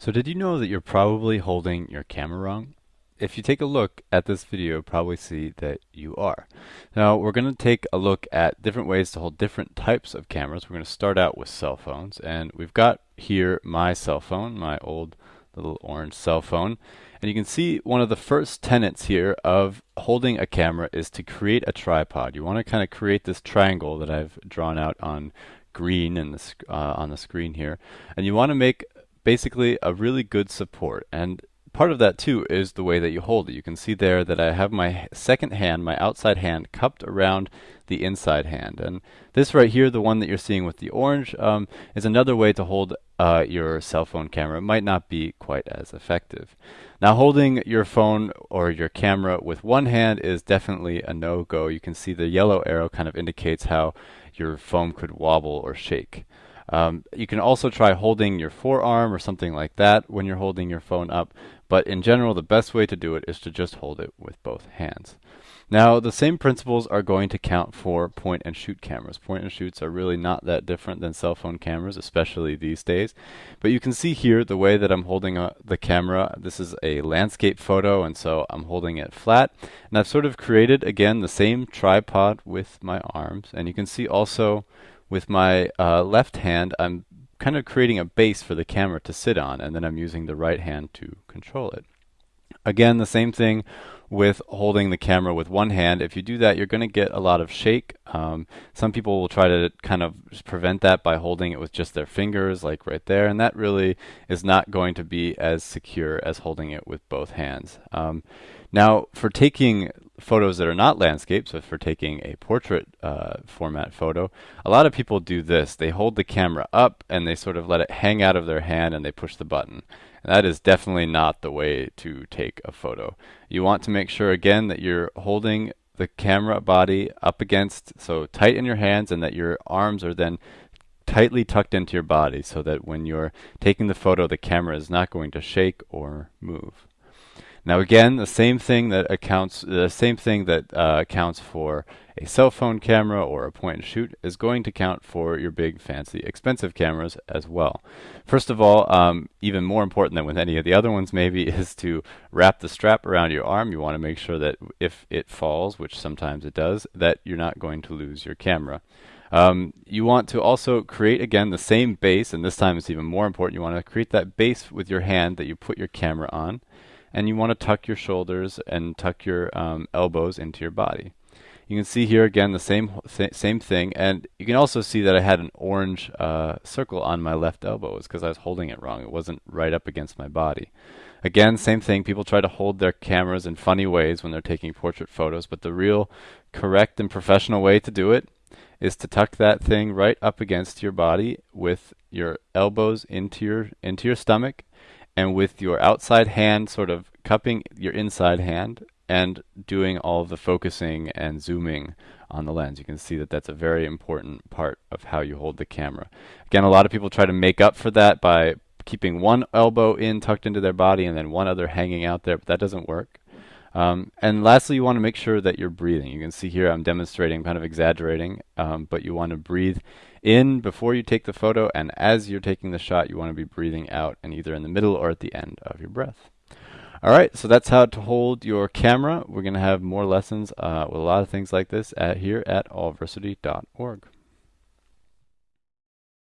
So did you know that you're probably holding your camera wrong? If you take a look at this video, you'll probably see that you are. Now we're going to take a look at different ways to hold different types of cameras. We're going to start out with cell phones and we've got here my cell phone, my old little orange cell phone. And you can see one of the first tenets here of holding a camera is to create a tripod. You want to kind of create this triangle that I've drawn out on green the, uh, on the screen here. And you want to make basically a really good support. And part of that too is the way that you hold it. You can see there that I have my second hand, my outside hand, cupped around the inside hand. And this right here, the one that you're seeing with the orange, um, is another way to hold uh, your cell phone camera. It might not be quite as effective. Now holding your phone or your camera with one hand is definitely a no-go. You can see the yellow arrow kind of indicates how your phone could wobble or shake. Um, you can also try holding your forearm or something like that when you're holding your phone up, but in general the best way to do it is to just hold it with both hands. Now the same principles are going to count for point and shoot cameras. Point and shoots are really not that different than cell phone cameras, especially these days. But you can see here the way that I'm holding uh, the camera. This is a landscape photo and so I'm holding it flat. And I've sort of created again the same tripod with my arms and you can see also with my uh, left hand, I'm kind of creating a base for the camera to sit on, and then I'm using the right hand to control it. Again, the same thing with holding the camera with one hand. If you do that, you're going to get a lot of shake. Um, some people will try to kind of prevent that by holding it with just their fingers, like right there, and that really is not going to be as secure as holding it with both hands. Um, now, for taking photos that are not landscapes, so for taking a portrait uh, format photo, a lot of people do this. They hold the camera up and they sort of let it hang out of their hand and they push the button. And that is definitely not the way to take a photo. You want to make sure again that you're holding the camera body up against, so tight in your hands and that your arms are then tightly tucked into your body so that when you're taking the photo, the camera is not going to shake or move. Now again, the same thing that accounts the same thing that uh, accounts for a cell phone camera or a point and shoot is going to count for your big fancy expensive cameras as well. First of all, um, even more important than with any of the other ones maybe is to wrap the strap around your arm. You want to make sure that if it falls, which sometimes it does, that you're not going to lose your camera. Um, you want to also create again the same base and this time it's even more important. You want to create that base with your hand that you put your camera on and you want to tuck your shoulders and tuck your um, elbows into your body. You can see here again the same th same thing, and you can also see that I had an orange uh, circle on my left elbow. It's because I was holding it wrong. It wasn't right up against my body. Again, same thing. People try to hold their cameras in funny ways when they're taking portrait photos, but the real correct and professional way to do it is to tuck that thing right up against your body with your elbows into your into your stomach and with your outside hand sort of cupping your inside hand and doing all the focusing and zooming on the lens. You can see that that's a very important part of how you hold the camera. Again, a lot of people try to make up for that by keeping one elbow in tucked into their body and then one other hanging out there, but that doesn't work. Um, and lastly, you want to make sure that you're breathing. You can see here I'm demonstrating, kind of exaggerating, um, but you want to breathe in before you take the photo, and as you're taking the shot, you want to be breathing out and either in the middle or at the end of your breath. All right, so that's how to hold your camera. We're going to have more lessons uh, with a lot of things like this at, here at allversity.org.